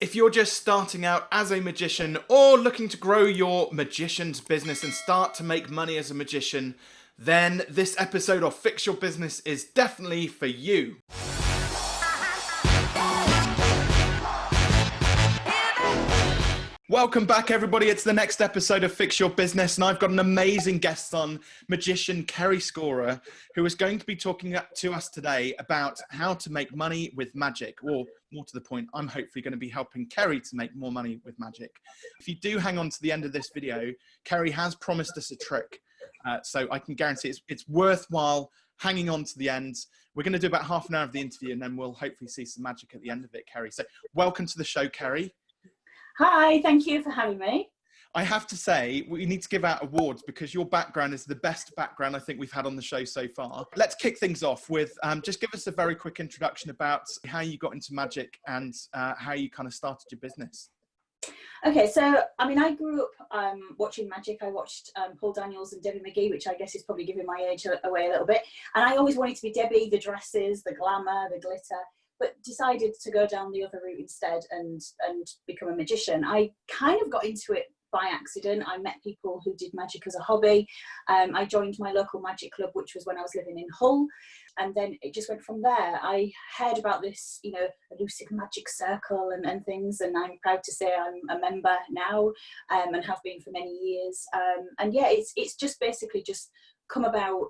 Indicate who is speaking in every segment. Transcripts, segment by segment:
Speaker 1: If you're just starting out as a magician or looking to grow your magician's business and start to make money as a magician, then this episode of Fix Your Business is definitely for you. Welcome back, everybody. It's the next episode of Fix Your Business, and I've got an amazing guest on, magician Kerry Scorer, who is going to be talking to us today about how to make money with magic, or more to the point, I'm hopefully going to be helping Kerry to make more money with magic. If you do hang on to the end of this video, Kerry has promised us a trick, uh, so I can guarantee it's, it's worthwhile hanging on to the end. We're going to do about half an hour of the interview, and then we'll hopefully see some magic at the end of it, Kerry. So, welcome to the show, Kerry.
Speaker 2: Hi, thank you for having me.
Speaker 1: I have to say, we need to give out awards because your background is the best background I think we've had on the show so far. Let's kick things off with um, just give us a very quick introduction about how you got into magic and uh, how you kind of started your business.
Speaker 2: Okay, so I mean, I grew up um, watching magic. I watched um, Paul Daniels and Debbie McGee, which I guess is probably giving my age away a little bit. And I always wanted to be Debbie, the dresses, the glamour, the glitter but decided to go down the other route instead and and become a magician. I kind of got into it by accident. I met people who did magic as a hobby. Um, I joined my local magic club, which was when I was living in Hull. And then it just went from there. I heard about this, you know, elusive magic circle and, and things. And I'm proud to say I'm a member now um, and have been for many years. Um, and yeah, it's, it's just basically just come about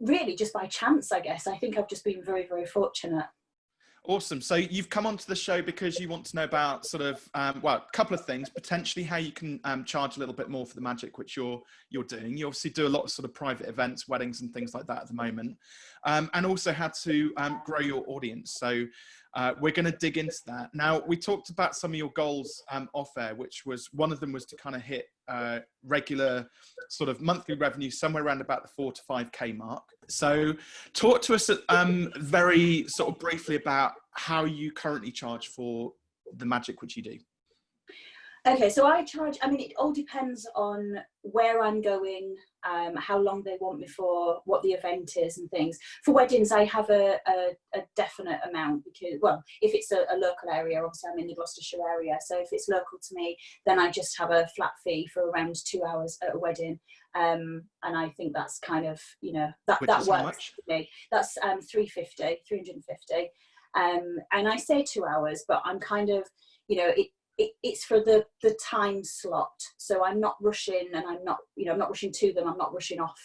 Speaker 2: really just by chance, I guess. I think I've just been very, very fortunate.
Speaker 1: Awesome. So you've come onto the show because you want to know about sort of um, well, a couple of things. Potentially how you can um, charge a little bit more for the magic which you're you're doing. You obviously do a lot of sort of private events, weddings, and things like that at the moment, um, and also how to um, grow your audience. So uh, we're going to dig into that. Now, we talked about some of your goals um, off air, which was one of them was to kind of hit uh, regular sort of monthly revenue somewhere around about the four to five K mark. So talk to us um, very sort of briefly about how you currently charge for the magic which you do.
Speaker 2: Okay, so I charge, I mean, it all depends on where I'm going, um, how long they want me for, what the event is and things. For weddings, I have a, a, a definite amount because, well, if it's a, a, local area, obviously I'm in the Gloucestershire area, so if it's local to me, then I just have a flat fee for around two hours at a wedding. Um, and I think that's kind of, you know, that, that works for me. That's um, 350, 350. Um, and I say two hours, but I'm kind of, you know, it, it, it's for the the time slot. So i'm not rushing and i'm not you know i'm not rushing to them i'm not rushing off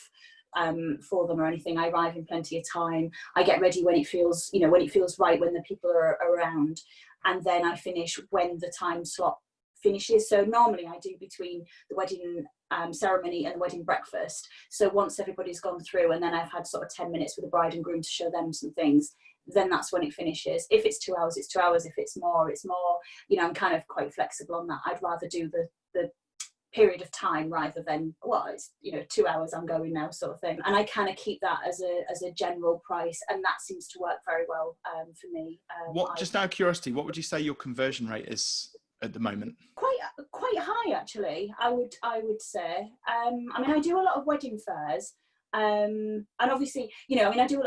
Speaker 2: um, for them or anything. I arrive in plenty of time. I get ready when it feels you know when it feels right when the people are around and then i finish when the time slot finishes. So normally i do between the wedding um, ceremony and the wedding breakfast. So once everybody's gone through and then i've had sort of 10 minutes with the bride and groom to show them some things then that's when it finishes. If it's two hours, it's two hours. If it's more, it's more. You know, I'm kind of quite flexible on that. I'd rather do the the period of time rather than well it's you know two hours i'm going now sort of thing and i kind of keep that as a as a general price and that seems to work very well um, for me
Speaker 1: um, what just out of curiosity what would you say your conversion rate is at the moment
Speaker 2: quite quite high actually i would i would say um, i mean i do a lot of wedding fairs um, and obviously, you know, I mean, I do,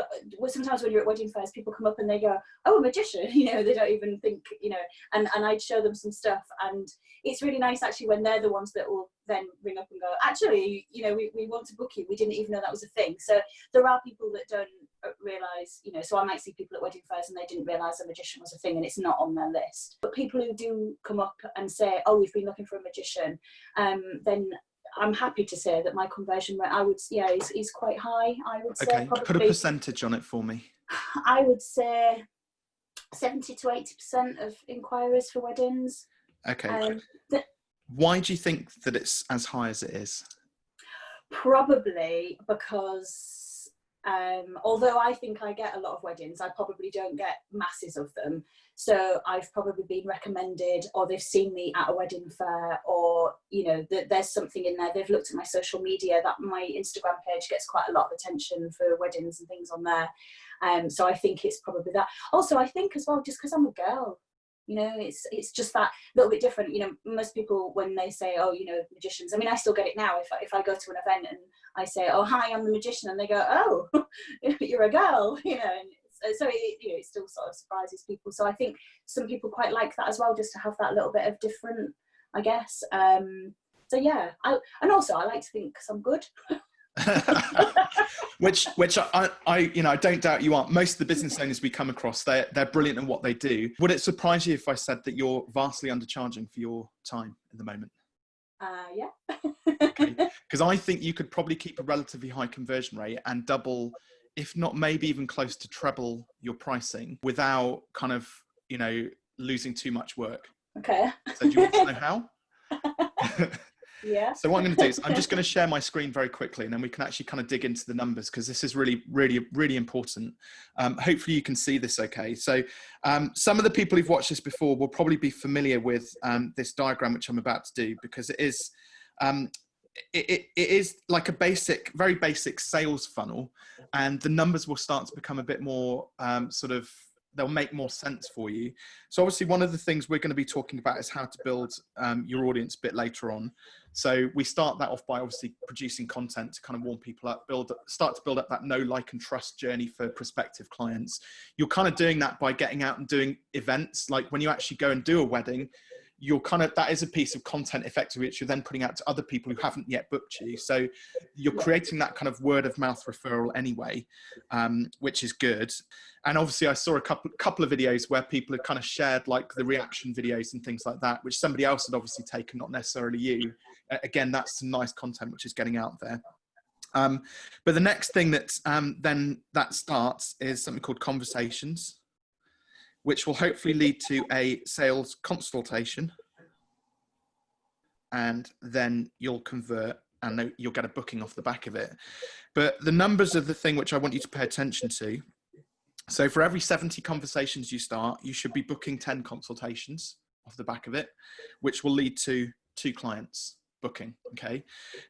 Speaker 2: sometimes when you're at wedding fairs, people come up and they go, oh, a magician, you know, they don't even think, you know, and, and I'd show them some stuff. And it's really nice actually when they're the ones that will then ring up and go, actually, you know, we, we want to book you. We didn't even know that was a thing. So there are people that don't uh, realize, you know, so I might see people at wedding fairs and they didn't realize a magician was a thing and it's not on their list. But people who do come up and say, oh, we've been looking for a magician, um, then I'm happy to say that my conversion rate, I would, yeah, is, is quite high. I would say.
Speaker 1: Okay, probably, put a percentage on it for me.
Speaker 2: I would say 70 to 80% of inquiries for weddings.
Speaker 1: Okay. Um, Why do you think that it's as high as it is?
Speaker 2: Probably because um, although I think I get a lot of weddings, I probably don't get masses of them. So I've probably been recommended or they've seen me at a wedding fair or, you know, th there's something in there. They've looked at my social media that my Instagram page gets quite a lot of attention for weddings and things on there. Um, so I think it's probably that. Also, I think as well, just because I'm a girl, you know it's it's just that little bit different you know most people when they say oh you know magicians i mean i still get it now if I, if I go to an event and i say oh hi i'm the magician and they go oh you're a girl you know and so it, you know, it still sort of surprises people. So I think some people quite like that as well, just to have that little bit of different, I guess. Um, so yeah, I, and also I like to think because I'm good.
Speaker 1: which which I, I you know I don't doubt you are. Most of the business owners we come across, they're they're brilliant in what they do. Would it surprise you if I said that you're vastly undercharging for your time at the moment?
Speaker 2: Uh, yeah.
Speaker 1: Because I think you could probably keep a relatively high conversion rate and double, if not maybe even close to treble your pricing without kind of you know losing too much work.
Speaker 2: Okay.
Speaker 1: So do you want to know how?
Speaker 2: Yeah.
Speaker 1: So what I'm going to do is I'm just going to share my screen very quickly and then we can actually kind of dig into the numbers because this is really, really, really important. Um, hopefully you can see this okay. So um, some of the people who've watched this before will probably be familiar with um, this diagram which I'm about to do because it is, um, it, it, it is like a basic, very basic sales funnel and the numbers will start to become a bit more um, sort of they'll make more sense for you. So obviously one of the things we're going to be talking about is how to build um, your audience a bit later on. So we start that off by obviously producing content to kind of warm people up, build, start to build up that know, like, and trust journey for prospective clients. You're kind of doing that by getting out and doing events. Like when you actually go and do a wedding, you're kind of that is a piece of content effectively which you're then putting out to other people who haven't yet booked you. So you're creating that kind of word of mouth referral anyway um, which is good. And obviously i saw a couple couple of videos where people had kind of shared like the reaction videos and things like that which somebody else had obviously taken not necessarily you. Again that's some nice content which is getting out there. Um, but the next thing that um, then that starts is something called conversations which will hopefully lead to a sales consultation. And then you'll convert and you'll get a booking off the back of it. But the numbers are the thing which I want you to pay attention to. So for every 70 conversations you start, you should be booking 10 consultations off the back of it, which will lead to two clients booking. Okay.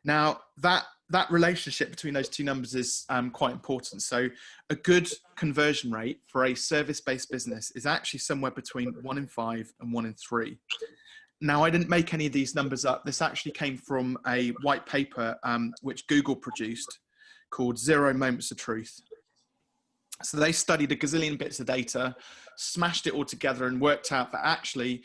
Speaker 1: Now that that relationship between those two numbers is um, quite important. So a good conversion rate for a service-based business is actually somewhere between one in five and one in three. Now, I didn't make any of these numbers up. This actually came from a white paper um, which Google produced called Zero Moments of Truth. So they studied a gazillion bits of data, smashed it all together and worked out that actually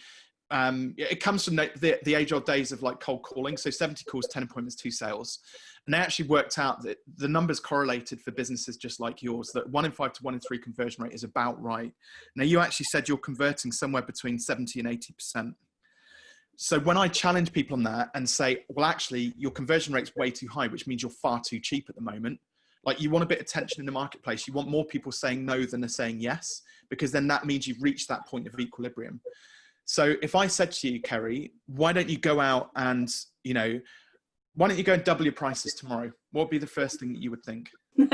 Speaker 1: um, it comes from the, the, the age old days of like cold calling. So 70 calls, 10 appointments, two sales. And they actually worked out that the numbers correlated for businesses just like yours, that one in five to one in three conversion rate is about right. Now you actually said you're converting somewhere between 70 and 80%. So when I challenge people on that and say, well, actually your conversion rate's way too high, which means you're far too cheap at the moment. Like you want a bit of tension in the marketplace. You want more people saying no than are saying yes, because then that means you've reached that point of equilibrium. So if I said to you, Kerry, why don't you go out and, you know, why don't you go and double your prices tomorrow? What would be the first thing that you would think?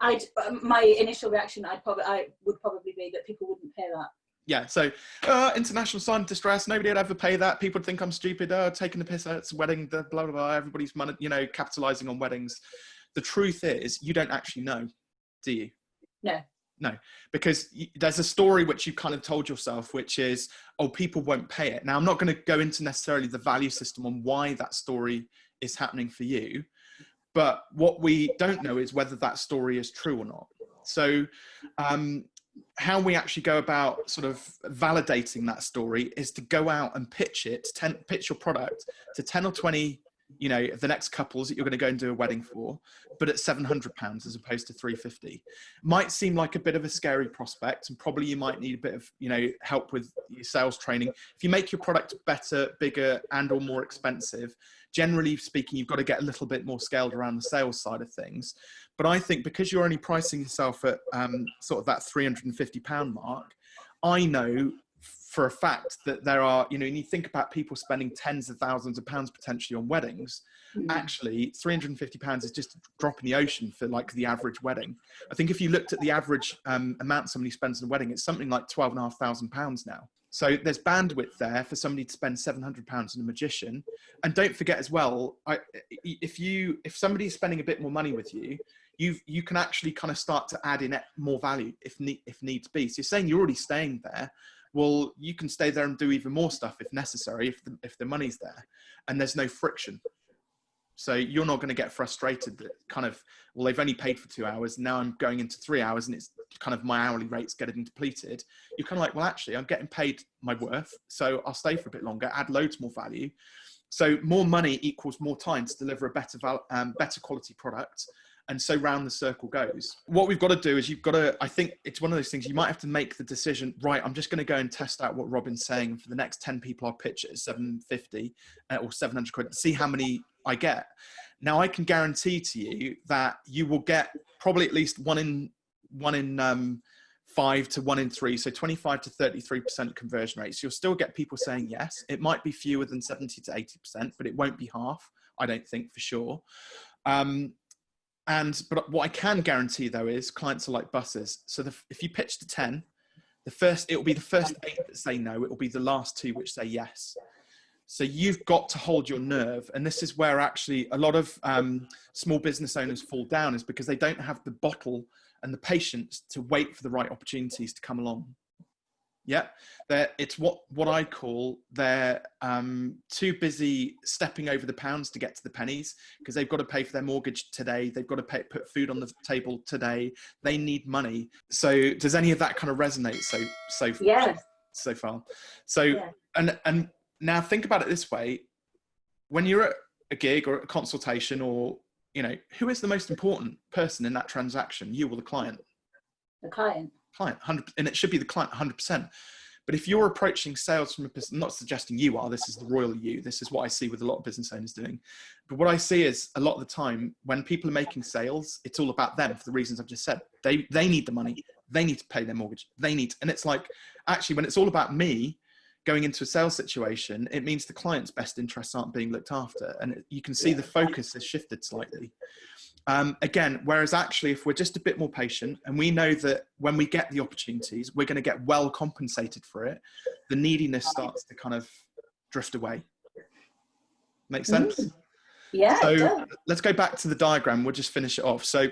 Speaker 2: I'd, um, my initial reaction, I'd probably, I would probably be that people wouldn't pay that.
Speaker 1: Yeah, so uh, international sign of distress. Nobody would ever pay that. People would think I'm stupid. Oh, taking the piss. out. It's wedding. The Blah blah blah. Everybody's money, you know, capitalizing on weddings. The truth is, you don't actually know, do you?
Speaker 2: No
Speaker 1: no because there's a story which you've kind of told yourself which is oh people won't pay it. Now i'm not going to go into necessarily the value system on why that story is happening for you but what we don't know is whether that story is true or not. So um, how we actually go about sort of validating that story is to go out and pitch it, ten, pitch your product to 10 or 20 you know the next couples that you're going to go and do a wedding for but at 700 pounds as opposed to 350 might seem like a bit of a scary prospect and probably you might need a bit of you know help with your sales training. If you make your product better bigger and or more expensive generally speaking you've got to get a little bit more scaled around the sales side of things. But i think because you're only pricing yourself at um, sort of that 350 pound mark i know for a fact that there are, you know, and you think about people spending tens of thousands of pounds potentially on weddings, mm. actually 350 pounds is just a drop in the ocean for like the average wedding. I think if you looked at the average um, amount somebody spends on a wedding, it's something like 12 and a half thousand pounds now. So there's bandwidth there for somebody to spend 700 pounds on a magician. And don't forget as well, I, if you, if somebody's spending a bit more money with you, you you can actually kind of start to add in more value if need, if needs be. So you're saying you're already staying there well, you can stay there and do even more stuff if necessary, if the, if the money's there and there's no friction. So you're not going to get frustrated that kind of, well, they've only paid for two hours. Now I'm going into three hours and it's kind of my hourly rates getting depleted, you're kind of like, well, actually, I'm getting paid my worth, so I'll stay for a bit longer, add loads more value. So more money equals more time to deliver a better, um, better quality product. And so round the circle goes. What we've got to do is you've got to, I think it's one of those things you might have to make the decision, right, I'm just going to go and test out what Robin's saying for the next 10 people I'll pitch at 750 uh, or 700 quid, see how many I get. Now I can guarantee to you that you will get probably at least one in, one in, um, five to one in three, so 25 to 33% conversion rates. You'll still get people saying yes. It might be fewer than 70 to 80%, but it won't be half, I don't think for sure. Um, and, but what I can guarantee though is clients are like buses. So the, if you pitch to 10, the first, it will be the first eight that say no, it will be the last two which say yes. So you've got to hold your nerve. And this is where actually a lot of um, small business owners fall down is because they don't have the bottle and the patience to wait for the right opportunities to come along. Yeah, they're, it's what, what I call they're um, too busy stepping over the pounds to get to the pennies because they've got to pay for their mortgage today. They've got to pay, put food on the table today. They need money. So does any of that kind of resonate so so
Speaker 2: yeah.
Speaker 1: so far? So yeah. and and now think about it this way: when you're at a gig or a consultation or you know, who is the most important person in that transaction, you or the client?
Speaker 2: The client.
Speaker 1: Client, 100, and it should be the client 100%. But if you're approaching sales from a person, I'm not suggesting you are, this is the royal you, this is what I see with a lot of business owners doing. But what I see is a lot of the time when people are making sales, it's all about them for the reasons I've just said. They, they need the money, they need to pay their mortgage, they need, and it's like, actually when it's all about me, going into a sales situation, it means the client's best interests aren't being looked after. And you can see the focus has shifted slightly. Um, again, whereas actually, if we're just a bit more patient and we know that when we get the opportunities, we're going to get well compensated for it, the neediness starts to kind of drift away. Make sense? Mm.
Speaker 2: Yeah.
Speaker 1: So let's go back to the diagram. We'll just finish it off. So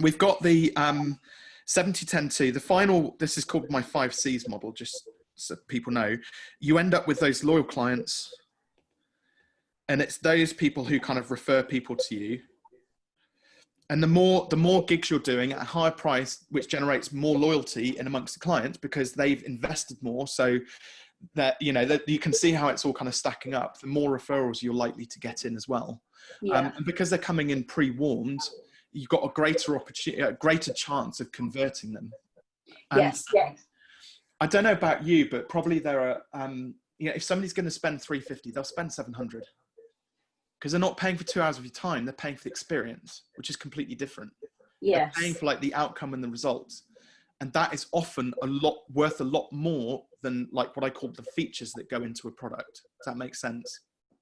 Speaker 1: we've got the um, 70 10 2. The final, this is called my five C's model, just so people know, you end up with those loyal clients and it's those people who kind of refer people to you. And the more, the more gigs you're doing at a higher price, which generates more loyalty in amongst the clients because they've invested more. So that, you know, that you can see how it's all kind of stacking up. The more referrals you're likely to get in as well. Yeah. Um, and because they're coming in pre-warmed you've got a greater opportunity, a greater chance of converting them.
Speaker 2: And yes, yes.
Speaker 1: I don't know about you, but probably there are, um, you know, if somebody's going to spend 350, they'll spend 700 because they're not paying for two hours of your time. They're paying for the experience, which is completely different. yeah paying for like the outcome and the results. And that is often a lot worth a lot more than like what I call the features that go into a product. Does that make sense?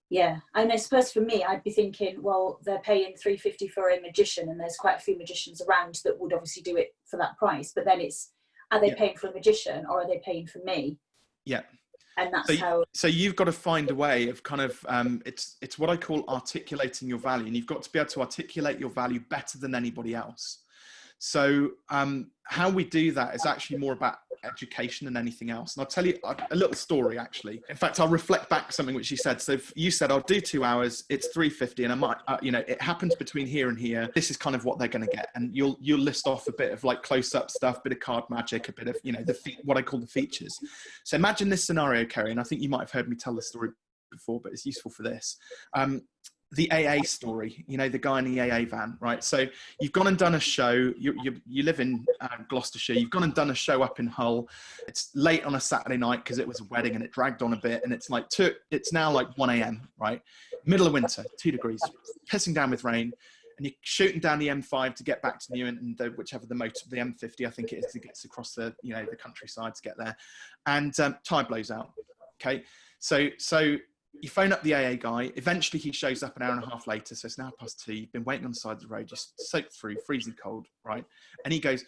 Speaker 2: Yeah, and I suppose for me, I'd be thinking, well, they're paying 350 for a magician, and there's quite a few magicians around that would obviously do it for that price. But then it's are they yeah. paying for a magician or are they paying for me?
Speaker 1: Yeah.
Speaker 2: And that's
Speaker 1: so,
Speaker 2: how.
Speaker 1: So you've got to find a way of kind of um, it's it's what I call articulating your value, and you've got to be able to articulate your value better than anybody else. So um, how we do that is actually more about education than anything else. And I'll tell you a, a little story actually. In fact, I'll reflect back something which you said. So you said, I'll do two hours, it's 350 and I might, uh, you know, it happens between here and here. This is kind of what they're going to get. And you'll, you'll list off a bit of like close up stuff, a bit of card magic, a bit of, you know, the, what I call the features. So imagine this scenario, Kerry, and I think you might have heard me tell the story before, but it's useful for this. Um, the AA story, you know, the guy in the AA van, right? So you've gone and done a show. You, you, you live in uh, Gloucestershire. You've gone and done a show up in Hull. It's late on a Saturday night because it was a wedding and it dragged on a bit. And it's like, two, it's now like 1 a.m., right? Middle of winter, two degrees, pissing down with rain. And you're shooting down the M5 to get back to Newent and the, whichever the motor, the M50, I think it is, it gets across the, you know, the countryside to get there. And um, tire blows out. Okay. So, so you phone up the AA guy. Eventually, he shows up an hour and a half later. So it's now past two. You've been waiting on the side of the road, just soaked through, freezing cold, right? And he goes,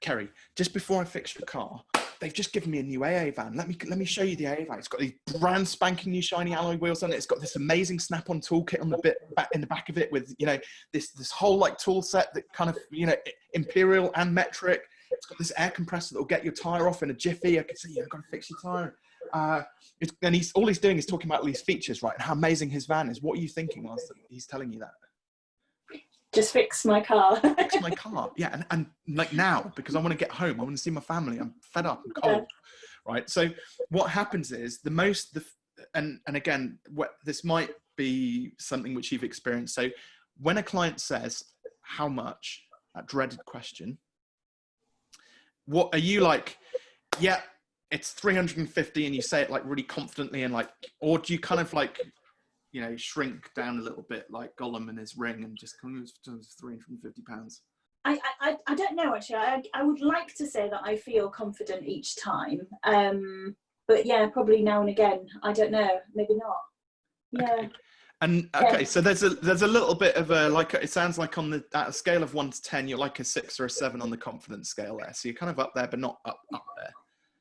Speaker 1: Kerry, just before I fix your car, they've just given me a new AA van. Let me let me show you the AA van. It's got these brand spanking new shiny alloy wheels on it. It's got this amazing snap-on toolkit on the bit back in the back of it with you know this this whole like tool set that kind of you know imperial and metric. It's got this air compressor that will get your tire off in a jiffy. I can see you've got to fix your tire. Uh, and he's all he's doing is talking about all these features, right? And how amazing his van is. What are you thinking whilst he's telling you that?
Speaker 2: Just fix my car.
Speaker 1: fix my car. Yeah, and, and like now because I want to get home. I want to see my family. I'm fed up. I'm cold. Yeah. Right. So what happens is the most the and and again, what this might be something which you've experienced. So when a client says how much, that dreaded question, what are you like? Yeah, it's 350 and you say it like really confidently and like or do you kind of like you know shrink down a little bit like gollum and his ring and just come to 350 pounds
Speaker 2: I, I, I don't know actually. I, I would like to say that I feel confident each time. Um, but yeah, probably now and again. I don't know. Maybe not. Yeah.
Speaker 1: Okay. And okay, yeah. so there's a there's a little bit of a like it sounds like on the at a scale of one to ten, you're like a six or a seven on the confidence scale there. So you're kind of up there, but not up up there.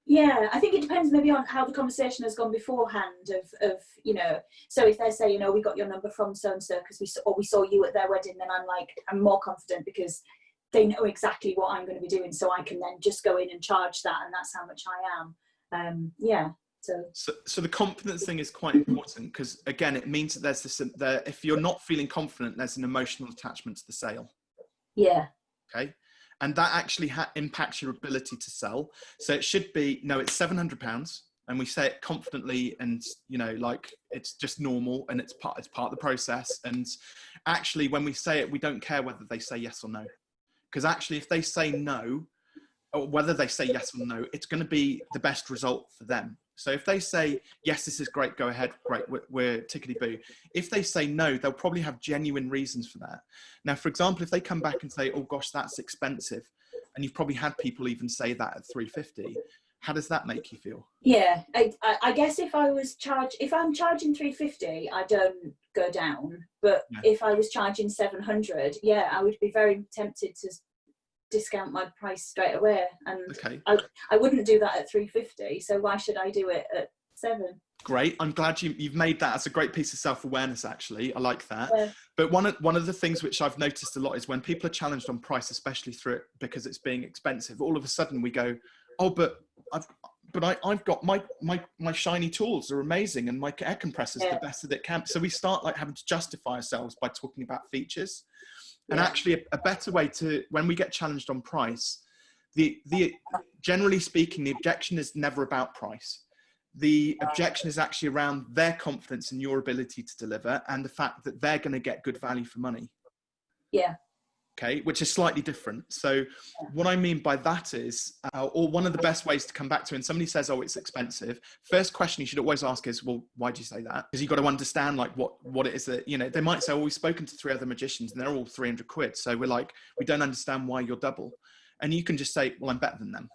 Speaker 2: Yeah, I think it depends maybe on how the conversation has gone beforehand. Of, of you know, so if they say, you know, we got your number from so and so because we saw, or we saw you at their wedding, then I'm like, I'm more confident because they know exactly what I'm going to be doing, so I can then just go in and charge that, and that's how much I am. Um, yeah. So.
Speaker 1: so, so the confidence thing is quite important because again, it means that there's this. There, if you're not feeling confident, there's an emotional attachment to the sale.
Speaker 2: Yeah.
Speaker 1: Okay and that actually impacts your ability to sell. So it should be, no, it's 700 pounds and we say it confidently and you know like it's just normal and it's part it's part of the process. And actually when we say it we don't care whether they say yes or no. Because actually if they say no or whether they say yes or no it's going to be the best result for them so if they say, yes, this is great, go ahead, great, we're, we're tickety boo. If they say no, they'll probably have genuine reasons for that. Now, for example, if they come back and say, oh gosh, that's expensive, and you've probably had people even say that at 350, how does that make you feel?
Speaker 2: Yeah, I, I guess if I was charged, if I'm charging 350, I don't go down. But yeah. if I was charging 700, yeah, I would be very tempted to discount my price straight away and okay. I, I wouldn't do that at 350 so why should I do it at seven
Speaker 1: great i'm glad you, you've made that as a great piece of self-awareness actually i like that yeah. but one of one of the things which i've noticed a lot is when people are challenged on price especially through it because it's being expensive all of a sudden we go oh but i've but I, I've got my, my, my shiny tools are amazing and my air compressor is yeah. the best that it can. So we start like having to justify ourselves by talking about features. And yeah. actually, a, a, better way to when we get challenged on price, the the generally speaking, the objection is never about price. The objection is actually around their confidence in your ability to deliver and the fact that they're going to get good value for money.
Speaker 2: Yeah
Speaker 1: okay which is slightly different. So what i mean by that is uh, or one of the best ways to come back to when somebody says oh it's expensive. First question you should always ask is well why do you say that? Because you've got to understand like what what it is that you know they might say oh we've spoken to three other magicians and they're all 300 quid so we're like we don't understand why you're double. And you can just say well i'm better than them.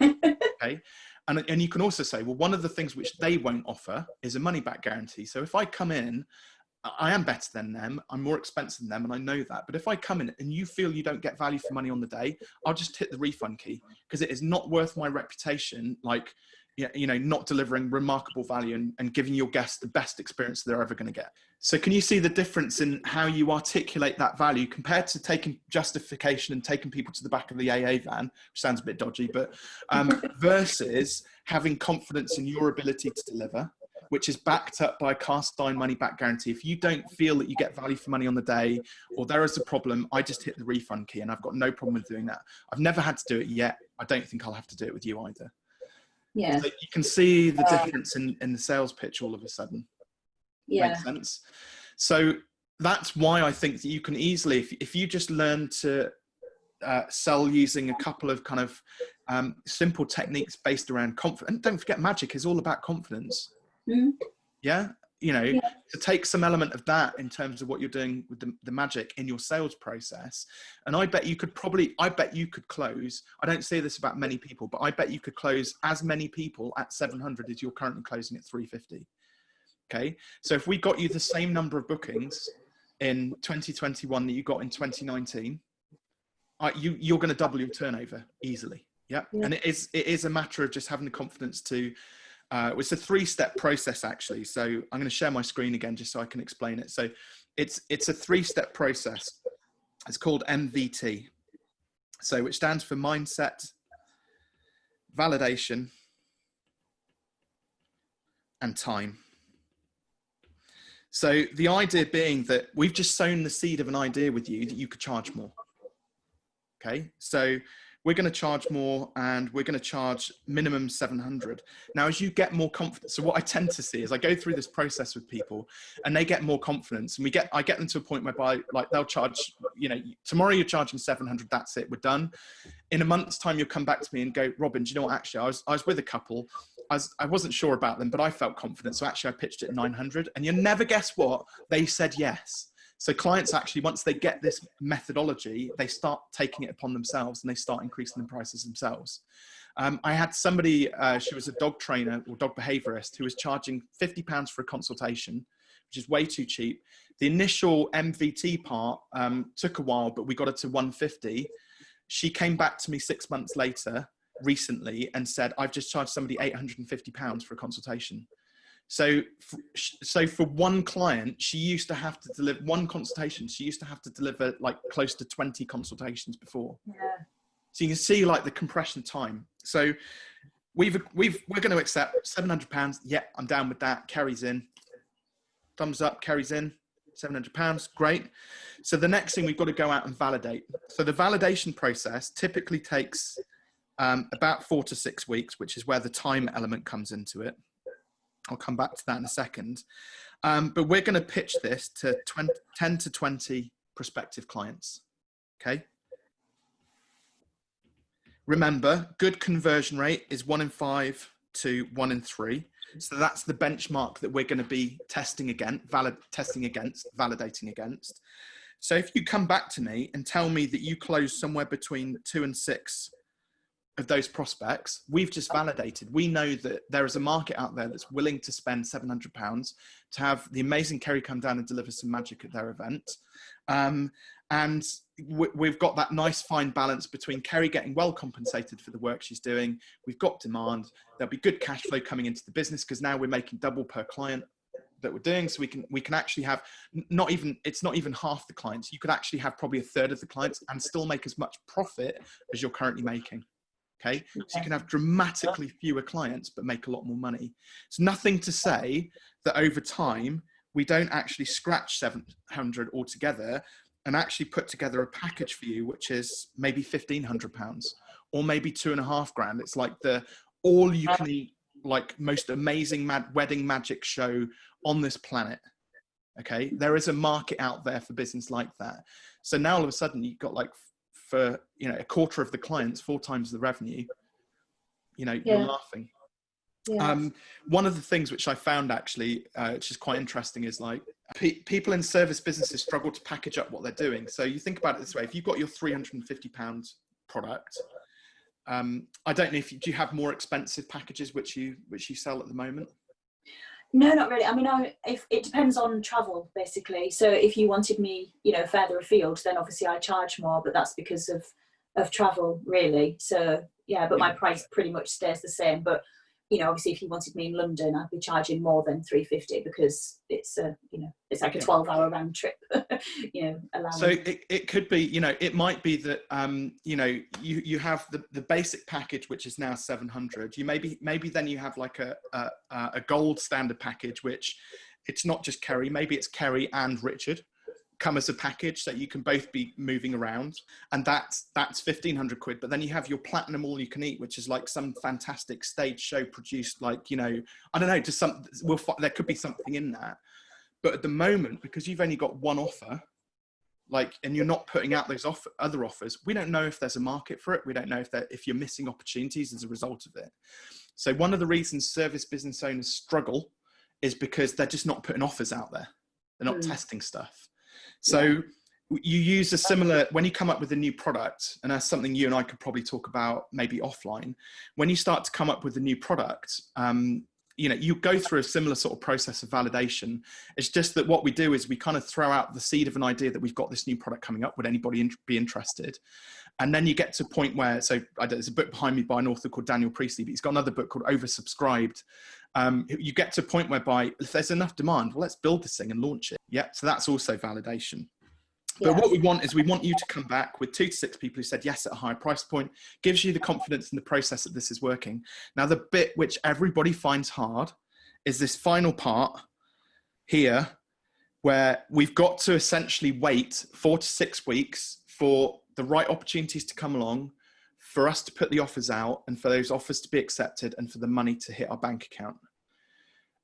Speaker 1: Okay? And, and you can also say well one of the things which they won't offer is a money back guarantee. So if i come in I am better than them. I'm more expensive than them, and I know that. But if I come in and you feel you don't get value for money on the day, I'll just hit the refund key because it is not worth my reputation. Like, you know, not delivering remarkable value and, and giving your guests the best experience they're ever going to get. So, can you see the difference in how you articulate that value compared to taking justification and taking people to the back of the AA van, which sounds a bit dodgy, but um, versus having confidence in your ability to deliver which is backed up by a cast iron money back guarantee. If you don't feel that you get value for money on the day or there is a problem, I just hit the refund key and I've got no problem with doing that. I've never had to do it yet. I don't think I'll have to do it with you either.
Speaker 2: Yeah.
Speaker 1: So you can see the difference in, in the sales pitch all of a sudden.
Speaker 2: Yeah.
Speaker 1: Makes sense. So that's why I think that you can easily, if, if you just learn to uh, sell using a couple of kind of um, simple techniques based around confidence. And don't forget, magic is all about confidence. Mm. Yeah. You know, yeah. to take some element of that in terms of what you're doing with the, the magic in your sales process. And I bet you could probably, I bet you could close. I don't say this about many people, but I bet you could close as many people at 700 as you're currently closing at 350. Okay. So if we got you the same number of bookings in 2021 that you got in 2019, uh, you, you're going to double your turnover easily. Yeah. yeah. And it is, it is a matter of just having the confidence to uh, it's a three-step process actually. So I'm going to share my screen again just so I can explain it. So it's it's a three-step process. It's called MVT. So which stands for mindset, validation, and time. So the idea being that we've just sown the seed of an idea with you that you could charge more. Okay, so we're going to charge more and we're going to charge minimum 700 now as you get more confidence so what i tend to see is i go through this process with people and they get more confidence and we get i get them to a point whereby like they'll charge you know tomorrow you're charging 700 that's it we're done. In a month's time you'll come back to me and go robin do you know what? Actually i was i was with a couple. I, was, I wasn't sure about them but i felt confident so actually i pitched it 900 and you never guess what? They said yes so clients actually, once they get this methodology, they start taking it upon themselves and they start increasing the prices themselves. Um, I had somebody, uh, she was a dog trainer or dog behaviorist who was charging 50 pounds for a consultation, which is way too cheap. The initial MVT part um, took a while, but we got it to 150. She came back to me six months later recently and said, I've just charged somebody 850 pounds for a consultation. So, so for one client, she used to have to deliver one consultation. She used to have to deliver like close to 20 consultations before.
Speaker 2: Yeah.
Speaker 1: So you can see like the compression time. So we've, we've, we're going to accept 700 pounds. Yeah, I'm down with that. Kerry's in. Thumbs up, Kerry's in. 700 pounds. Great. So the next thing we've got to go out and validate. So the validation process typically takes um, about four to six weeks, which is where the time element comes into it. I'll come back to that in a second. Um, but we're going to pitch this to 20, 10 to 20 prospective clients. Okay. Remember, good conversion rate is one in five to one in three. So that's the benchmark that we're going to be testing again, valid testing against, validating against. So if you come back to me and tell me that you close somewhere between two and six of those prospects, we've just validated. We know that there is a market out there that's willing to spend £700 to have the amazing Kerry come down and deliver some magic at their event. Um, and we've got that nice fine balance between Kerry getting well compensated for the work she's doing. We've got demand. There'll be good cash flow coming into the business because now we're making double per client that we're doing so we can we can actually have not even it's not even half the clients you could actually have probably a third of the clients and still make as much profit as you're currently making Okay, so you can have dramatically fewer clients but make a lot more money. It's nothing to say that over time we don't actually scratch 700 altogether and actually put together a package for you which is maybe 1500 pounds or maybe two and a half grand. It's like the all you can eat like most amazing mad wedding magic show on this planet. Okay, there is a market out there for business like that. So now all of a sudden you've got like for you know a quarter of the clients, four times the revenue, you know, yeah. you're laughing. Yeah. Um, one of the things which I found actually, uh, which is quite interesting, is like pe people in service businesses struggle to package up what they're doing. So you think about it this way: if you've got your 350 pounds product, um, I don't know if you, do you have more expensive packages which you which you sell at the moment.
Speaker 2: No, not really. I mean, I, if it depends on travel, basically. So if you wanted me, you know, further afield, then obviously I charge more, but that's because of of travel, really. So yeah, but my price pretty much stays the same. But you know, obviously, if you wanted me in London, I'd be charging more than three fifty because it's a, you know, it's like a twelve-hour round trip. you know, allowing.
Speaker 1: So it, it could be, you know, it might be that, um, you know, you you have the the basic package which is now seven hundred. You maybe maybe then you have like a, a a gold standard package which it's not just Kerry. Maybe it's Kerry and Richard come as a package that you can both be moving around and that's that's 1500 quid. But then you have your platinum all you can eat which is like some fantastic stage show produced like you know i don't know to some we'll there could be something in that. But at the moment because you've only got one offer like and you're not putting out those offer, other offers we don't know if there's a market for it. We don't know if that if you're missing opportunities as a result of it. So one of the reasons service business owners struggle is because they're just not putting offers out there. They're not mm. testing stuff so yeah. you use a similar, when you come up with a new product, and that's something you and I could probably talk about maybe offline, when you start to come up with a new product, um, you know, you go through a similar sort of process of validation. It's just that what we do is we kind of throw out the seed of an idea that we've got this new product coming up. Would anybody in be interested? And then you get to a point where, so I there's a book behind me by an author called Daniel Priestley, but he's got another book called Oversubscribed. Um, you get to a point whereby if there's enough demand, well, let's build this thing and launch it. Yeah, so that's also validation. But what we want is we want you to come back with two to six people who said yes at a higher price point, gives you the confidence in the process that this is working. Now, the bit which everybody finds hard is this final part here, where we've got to essentially wait four to six weeks for the right opportunities to come along, for us to put the offers out and for those offers to be accepted and for the money to hit our bank account.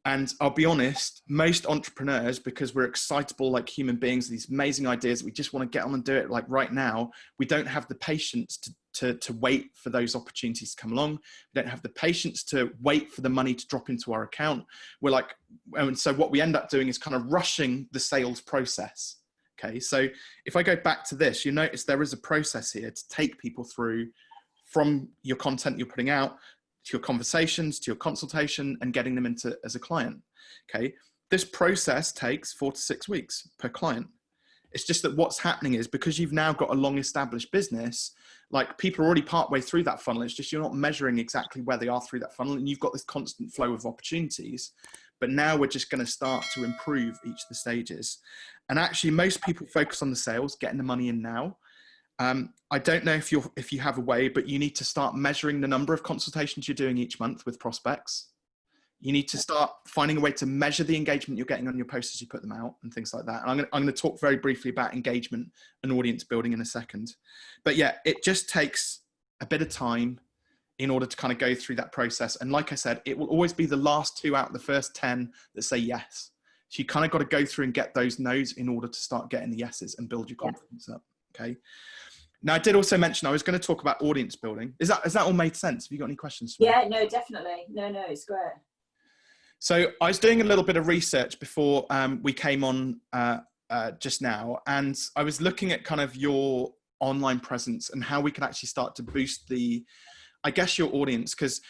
Speaker 1: And I'll be honest, most entrepreneurs, because we're excitable like human beings, these amazing ideas, we just want to get on and do it like right now, we don't have the patience to, to, to wait for those opportunities to come along. We don't have the patience to wait for the money to drop into our account. We're like, and so what we end up doing is kind of rushing the sales process. Okay, so if I go back to this, you notice there is a process here to take people through from your content you're putting out to your conversations, to your consultation and getting them into as a client. Okay. This process takes four to six weeks per client. It's just that what's happening is because you've now got a long established business, like people are already partway through that funnel. It's just you're not measuring exactly where they are through that funnel and you've got this constant flow of opportunities. But now we're just going to start to improve each of the stages. And actually most people focus on the sales, getting the money in now. Um, I don't know if you if you have a way, but you need to start measuring the number of consultations you're doing each month with prospects. You need to start finding a way to measure the engagement you're getting on your posts as you put them out and things like that. And I'm going, to, I'm going to talk very briefly about engagement and audience building in a second. But yeah, it just takes a bit of time in order to kind of go through that process. And like I said, it will always be the last two out of the first 10 that say yes. So you kind of got to go through and get those no's in order to start getting the yeses and build your confidence yeah. up. Okay. Now, I did also mention I was going to talk about audience building. Is that has that all made sense? Have you got any questions?
Speaker 2: yeah, no, definitely. No, no, it's great.
Speaker 1: So I was doing a little bit of research before um, we came on uh, uh, just now, and I was looking at kind of your online presence and how we can actually start to boost the, I guess, your audience because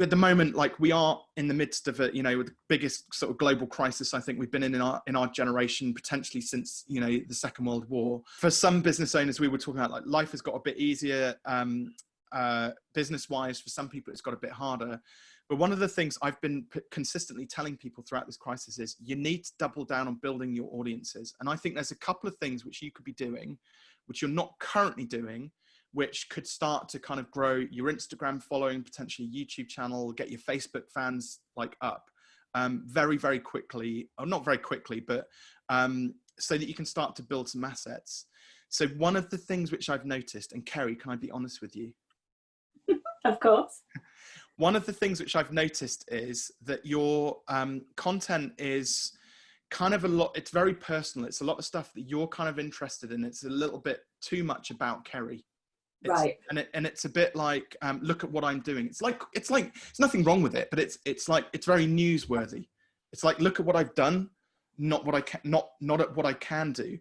Speaker 1: at the moment, like we are in the midst of a, you know, the biggest sort of global crisis I think we've been in in our in our generation, potentially since you know the Second World War. For some business owners, we were talking about like life has got a bit easier um, uh, business wise. For some people, it's got a bit harder. But one of the things I've been consistently telling people throughout this crisis is you need to double down on building your audiences. And I think there's a couple of things which you could be doing, which you're not currently doing, which could start to kind of grow your Instagram following, potentially YouTube channel, get your Facebook fans like up um, very, very quickly, or not very quickly, but um, so that you can start to build some assets. So one of the things which I've noticed, and Kerry, can I be honest with you?
Speaker 2: of course.
Speaker 1: One of the things which I've noticed is that your um, content is kind of a lot, it's very personal. It's a lot of stuff that you're kind of interested in. It's a little bit too much about Kerry. It's,
Speaker 2: right.
Speaker 1: And it, and it's a bit like, um, look at what I'm doing. It's like, it's like, it's nothing wrong with it, but it's, it's like, it's very newsworthy. It's like, look at what I've done, not what I can, not, not at what I can do.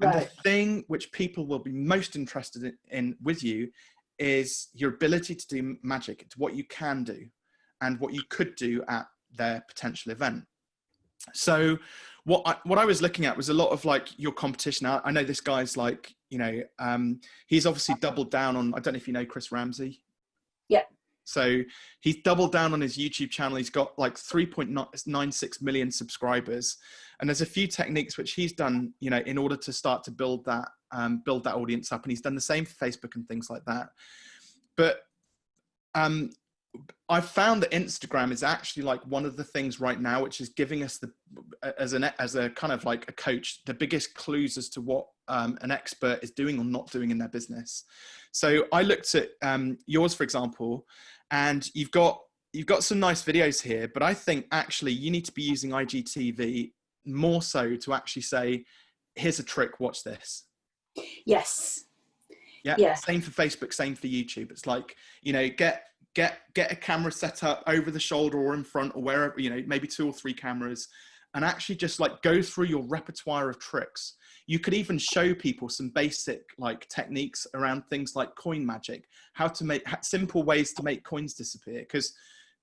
Speaker 1: And right. the thing which people will be most interested in, in with you is your ability to do magic. It's what you can do and what you could do at their potential event. So what I, what I was looking at was a lot of like your competition. I, I know this guy's like, you know, um, he's obviously doubled down on, I don't know if you know Chris Ramsay.
Speaker 2: Yeah.
Speaker 1: So he's doubled down on his YouTube channel. He's got like 3.96 million subscribers. And there's a few techniques which he's done, you know, in order to start to build that, um, build that audience up. And he's done the same for Facebook and things like that. But um, I've found that Instagram is actually like one of the things right now, which is giving us the, as an, as a kind of like a coach, the biggest clues as to what um, an expert is doing or not doing in their business. So I looked at um, yours, for example, and you've got, you've got some nice videos here, but I think actually you need to be using IGTV more so to actually say, here's a trick, watch this.
Speaker 2: Yes.
Speaker 1: Yeah. yeah. Same for Facebook, same for YouTube. It's like, you know, get get get a camera set up over the shoulder or in front or wherever you know maybe two or three cameras and actually just like go through your repertoire of tricks. You could even show people some basic like techniques around things like coin magic how to make simple ways to make coins disappear because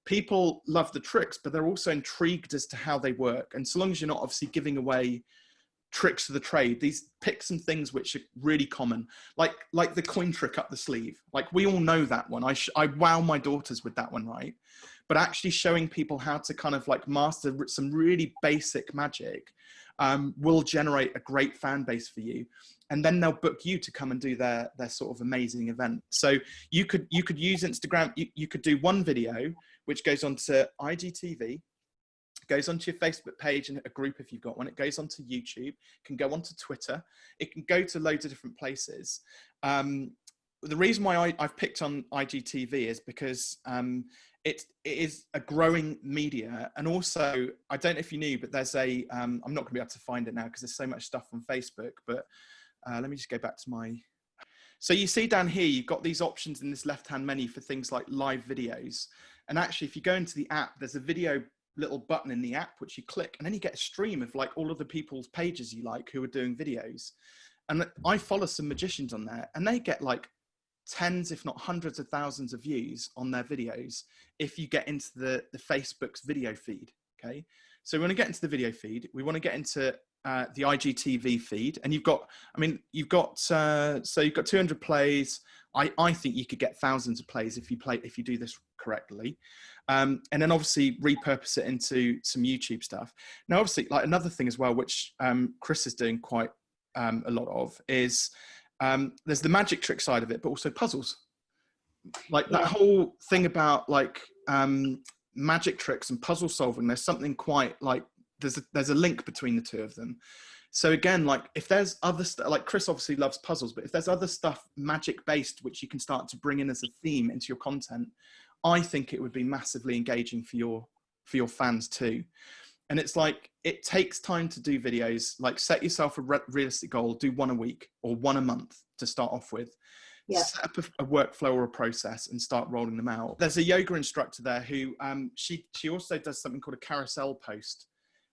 Speaker 1: people love the tricks but they're also intrigued as to how they work. And so long as you're not obviously giving away tricks of the trade these pick some things which are really common. Like like the coin trick up the sleeve. Like we all know that one. I i wow my daughters with that one right? But actually showing people how to kind of like master some really basic magic um, will generate a great fan base for you. And then they'll book you to come and do their their sort of amazing event. So you could you could use instagram you, you could do one video which goes on to igtv goes onto your Facebook page and a group if you've got one. It goes onto YouTube, can go onto Twitter. It can go to loads of different places. Um, the reason why I, have picked on IGTV is because um, it, it is a growing media. And also, I don't know if you knew, but there's a. um, not going to be able to find it now because there's so much stuff on Facebook, but uh, let me just go back to my. So you see down here, you've got these options in this left-hand menu for things like live videos. And actually, if you go into the app, there's a video little button in the app, which you click, and then you get a stream of like all of the people's pages you like who are doing videos. And I follow some magicians on there and they get like tens, if not hundreds of thousands of views on their videos if you get into the, the Facebook's video feed, okay? So we want to get into the video feed. We want to get into uh, the IGTV feed, and you've got, I mean, you've got, uh, so you've got 200 plays. I, I think you could get thousands of plays if you play, if you do this correctly. Um, and then obviously repurpose it into some YouTube stuff. Now, obviously, like another thing as well, which um, Chris is doing quite um, a lot of, is um, there's the magic trick side of it, but also puzzles. Like yeah. that whole thing about like um, magic tricks and puzzle solving. There's something quite like there's a, there's a link between the two of them. So again, like if there's other stuff, like Chris obviously loves puzzles, but if there's other stuff magic based which you can start to bring in as a theme into your content, I think it would be massively engaging for your for your fans too. And it's like it takes time to do videos. Like set yourself a re realistic goal, do one a week or one a month to start off with. Yeah. Set up a, a, workflow or a process and start rolling them out. There's a yoga instructor there who um, she she also does something called a carousel post,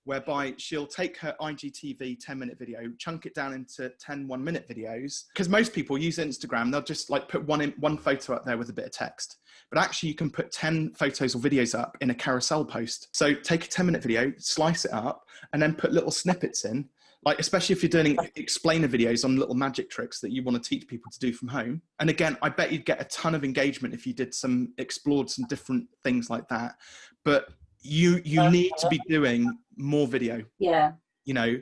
Speaker 1: whereby she'll take her IGTV 10 minute video, chunk it down into 10 one minute videos. Because most people use Instagram, they'll just like put one in, one photo up there with a bit of text. But actually you can put 10 photos or videos up in a carousel post. So take a 10 minute video, slice it up, and then put little snippets in. Like, especially if you're doing explainer videos on little magic tricks that you want to teach people to do from home. And again, I bet you'd get a ton of engagement if you did some, explored some different things like that. But you you need to be doing more video.
Speaker 2: Yeah.
Speaker 1: You know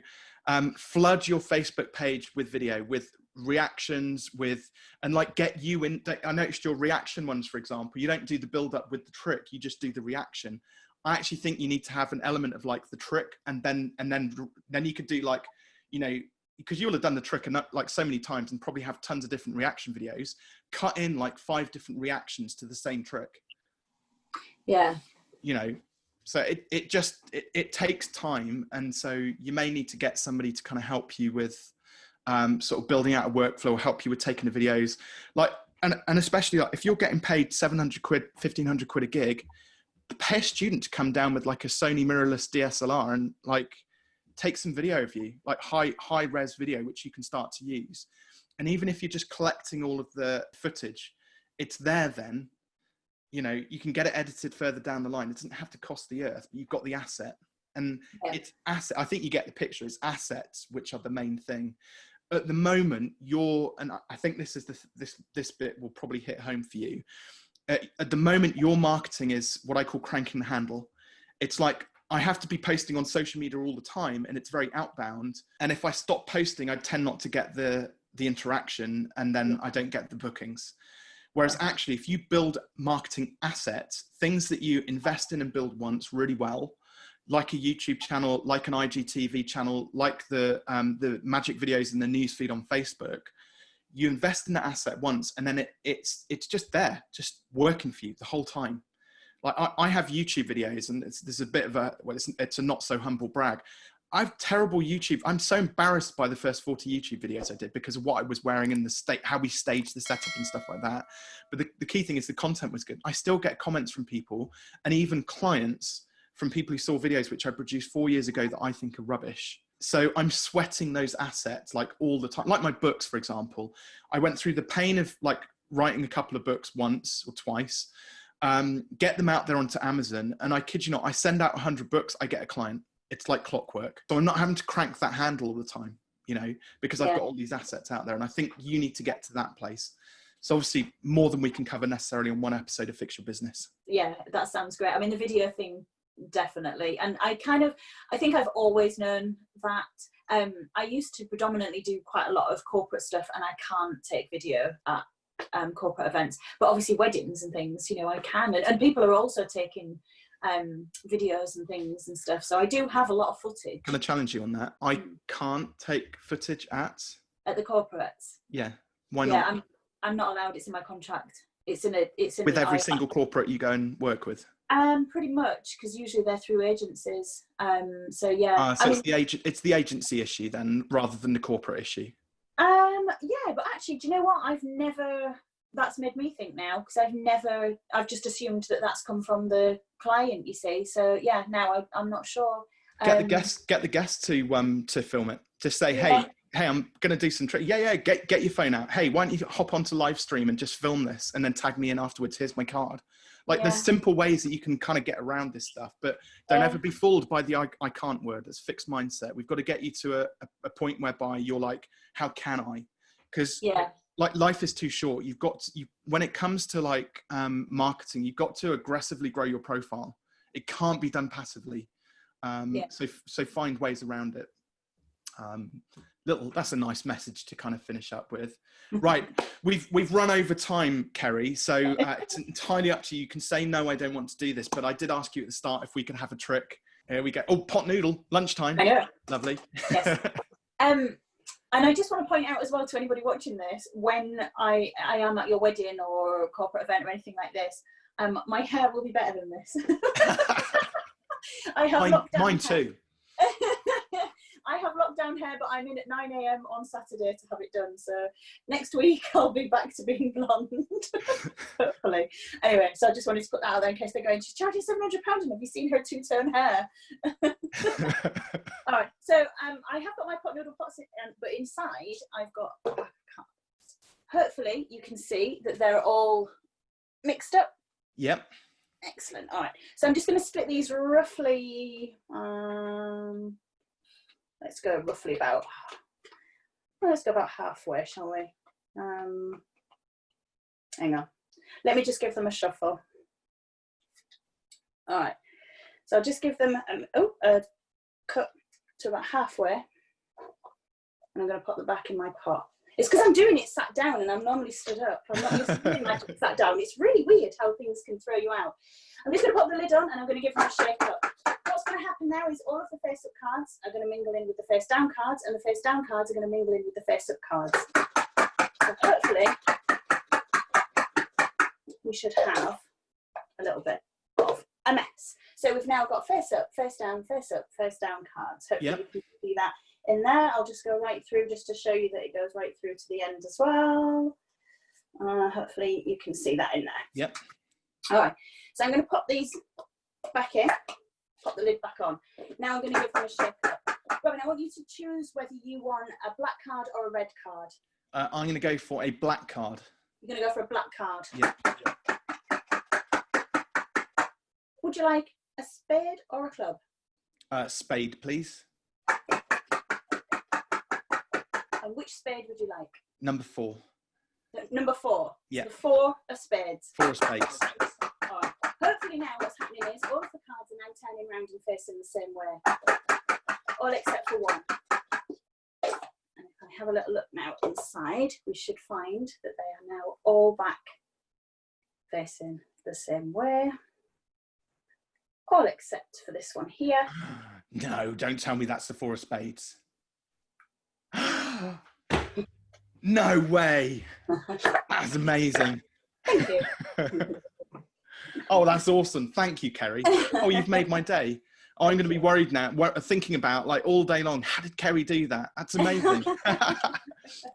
Speaker 1: um, flood your facebook page with video with reactions with and like get you in i noticed your reaction ones for example. You don't do the build up with the trick you just do the reaction. I actually think you need to have an element of like the trick and then and then then you could do like you know because you'll have done the trick and like so many times and probably have tons of different reaction videos. Cut in like five different reactions to the same trick.
Speaker 2: Yeah.
Speaker 1: You know so it, it just it, it takes time and so you may need to get somebody to kind of help you with um, sort of building out a workflow help you with taking the videos. Like and, and especially like if you're getting paid 700 quid 1500 quid a gig pay a student to come down with like a sony mirrorless dslr and like take some video of you like high high res video which you can start to use. And even if you're just collecting all of the footage it's there then you know you can get it edited further down the line. It doesn't have to cost the earth but you've got the asset. And yeah. it's asset i think you get the picture it's assets which are the main thing. At the moment you're and i think this is the this this bit will probably hit home for you. Uh, at the moment your marketing is what i call cranking the handle. It's like i have to be posting on social media all the time and it's very outbound. And if i stop posting i tend not to get the the interaction and then i don't get the bookings Whereas actually, if you build marketing assets, things that you invest in and build once really well, like a YouTube channel, like an IGTV channel, like the, um, the magic videos in the newsfeed on Facebook, you invest in that asset once and then it, it's, it's just there, just working for you the whole time. Like I, I have YouTube videos and there's a bit of a, well, it's, it's a not so humble brag. I've terrible YouTube. I'm so embarrassed by the first 40 YouTube videos I did because of what I was wearing and the state, how we staged the setup and stuff like that. But the, the key thing is the content was good. I still get comments from people and even clients from people who saw videos which I produced four years ago that I think are rubbish. So I'm sweating those assets like all the time. Like my books, for example, I went through the pain of like writing a couple of books once or twice, um, get them out there onto Amazon. And I kid you not, I send out 100 books, I get a client it's like clockwork. So I'm not having to crank that handle all the time, you know, because I've yeah. got all these assets out there. And I think you need to get to that place. So obviously more than we can cover necessarily on one episode of Fix Your Business.
Speaker 2: Yeah, that sounds great. I mean, the video thing, definitely. And I kind of, I think I've always known that. Um, I used to predominantly do quite a lot of corporate stuff and I can't take video at um, corporate events, but obviously weddings and things, you know, I can. And, and people are also taking um, videos and things and stuff. So I do have a lot of footage.
Speaker 1: Can I challenge you on that? I
Speaker 2: Mm.
Speaker 1: can't take footage at.
Speaker 2: at the corporates.
Speaker 1: Yeah. Why
Speaker 2: yeah. I'm I'm not allowed. It's in my contract. It's in a it's in
Speaker 1: With every
Speaker 2: I-
Speaker 1: single corporate you go and work with.
Speaker 2: um pretty much because usually they're through agencies. Um so yeah.
Speaker 1: Ah, so
Speaker 2: I
Speaker 1: it's
Speaker 2: mean,
Speaker 1: the agent. It's the agency issue then, rather than the corporate issue.
Speaker 2: um yeah, but actually, do you know what? I've never. That's made me think now because I've never. I've just assumed that that's come from the client. You see, so yeah. Now I, I'm not sure.
Speaker 1: Get the
Speaker 2: Um,
Speaker 1: guest. Get the guest to um to film it. to say,
Speaker 2: Yeah.
Speaker 1: hey, hey, I'm gonna do some trick. Yeah, yeah. Get get your phone out. Hey, why don't you hop onto live stream and just film this and then tag me in afterwards? Here's my card. Like there's simple ways that you can kind of get around this stuff, but don't
Speaker 2: Yeah.
Speaker 1: ever be fooled by the I, I can't word. It's fixed mindset. We've got to get you to a, a, a point whereby you're like, how can I? Because
Speaker 2: Yeah.
Speaker 1: Like life is too short. You've got to, you when it comes to like um, marketing, you've got to aggressively grow your profile. It can't be done passively. Um,
Speaker 2: Yeah.
Speaker 1: So so find ways around it. Um, little that's a nice message to kind of finish up with. Right, we've we've run over time, Kerry. So uh, it's entirely up to you. You can say no, I don't want to do this, but I did ask you at the start if we could have a trick. Here we go. Oh, pot noodle, lunchtime.
Speaker 2: Know.
Speaker 1: Lovely.
Speaker 2: Yes. Um, and I just want to point out as well to anybody watching this, when I I am at your wedding or corporate event or anything like this, um, my hair will be better than this. I have
Speaker 1: mine, mine too.
Speaker 2: I have lockdown hair, but I'm in at 9 a.m. on Saturday to have it done. So next week I'll be back to being blonde, hopefully. Anyway, so I just wanted to put that out there in case they're going, she's charging 700 pounds and have you seen her two-tone hair? All right, so um, I have got my pot noodle pots, in, um, but inside I've got. Hopefully you can see that they're all mixed up.
Speaker 1: yep.
Speaker 2: Excellent. All right, so I'm just going to split these roughly. Um, let's go roughly about. Let's go about halfway, shall we? Um, hang on. Let me just give them a shuffle. All right. So I'll just give them um, oh a cut to about halfway, and I'm going to put them back in my pot. It's because I'm doing it sat down, and I'm normally stood up. I'm not used to sat down. It's really weird how things can throw you out. I'm just going to pop the lid on, and I'm going to give them a shake up. What's going to happen now is all of the face up cards are going to mingle in with the face down cards, and the face down cards are going to mingle in with the face up cards. So hopefully, we should have a little bit of a mess. So we've now got face up, face down, face up, face down cards. Hopefully
Speaker 1: Yep.
Speaker 2: you can see that in there. I'll just go right through just to show you that it goes right through to the end as well. Uh, hopefully you can see that in there.
Speaker 1: Yep.
Speaker 2: All right, so I'm going to pop these back in, pop the lid back on. Now I'm going to give them a shake up. Robin, I want you to choose whether you want a black card or a red card.
Speaker 1: Uh, I'm going to go for a black card.
Speaker 2: You're going to go for a black card.
Speaker 1: Yep.
Speaker 2: Would you like a spade or a club?
Speaker 1: Uh, spade, please.
Speaker 2: And which spade would you like?
Speaker 1: Number four.
Speaker 2: Number four.
Speaker 1: Yeah.
Speaker 2: The four of spades.
Speaker 1: Four of spades.
Speaker 2: Now what's happening is all of the cards are now turning round and facing the same way. All except for one. And if I have a little look now inside, we should find that they are now all back facing the same way. All except for this one here.
Speaker 1: No, don't tell me that's the four of spades. no way. That's amazing.
Speaker 2: Thank you.
Speaker 1: Oh, that's awesome. Thank you, Kerry. Oh, you've made my day. Oh, I'm going to be worried now, thinking about like all day long. How did Kerry do that? That's amazing.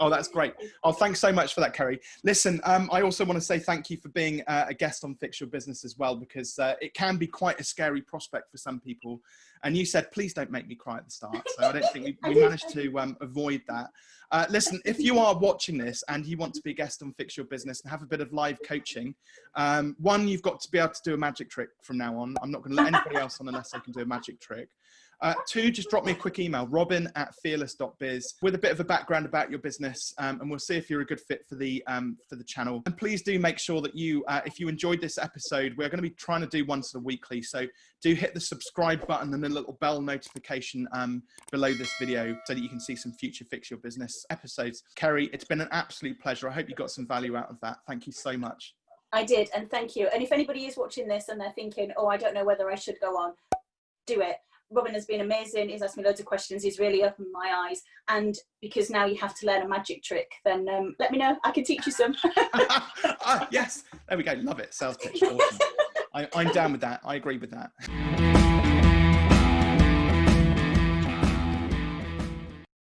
Speaker 1: oh, that's great. Oh, thanks so much for that, Kerry. Listen, um, I also want to say thank you for being uh, a guest on Fix Your Business as well, because uh, it can be quite a scary prospect for some people. And you said, please don't make me cry at the start. So I don't think we, we managed to um, avoid that. Uh, listen, if you are watching this and you want to be a guest on Fix Your Business and have a bit of live coaching, um, one, you've got to be able to do a magic trick from now on. I'm not going to let anybody else on unless they can do a magic trick. Uh, two, just drop me a quick email, robin at fearless.biz with a bit of a background about your business um, and we'll see if you're a good fit for the um, for the channel. And please do make sure that you, uh, if you enjoyed this episode, we're going to be trying to do one sort of weekly. So do hit the subscribe button and the little bell notification um, below this video so that you can see some future Fix Your Business episodes. Kerry, it's been an absolute pleasure. I hope you got some value out of that. Thank you so much.
Speaker 2: I did, and thank you. And if anybody is watching this and they're thinking, oh, I don't know whether I should go on, do it. Robin has been amazing. He's asked me loads of questions. He's really opened my eyes. And because now you have to learn a magic trick, then um, let me know. I can teach you some.
Speaker 1: ah, yes, there we go. Love it. Sales pitch. Awesome. I, I'm down with that. I agree with that.